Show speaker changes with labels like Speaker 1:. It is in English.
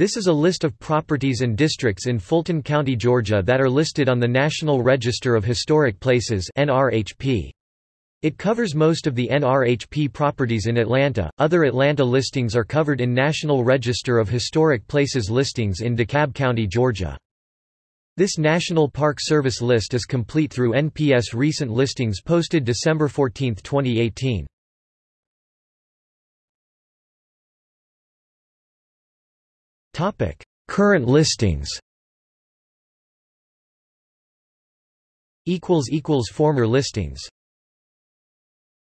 Speaker 1: This is a list of properties and districts in Fulton County, Georgia that are listed on the National Register of Historic Places (NRHP). It covers most of the NRHP properties in Atlanta. Other Atlanta listings are covered in National Register of Historic Places listings in DeKalb County, Georgia. This National Park Service list is complete through NPS recent listings posted December 14, 2018. Topic: Current listings. Equals equals former listings.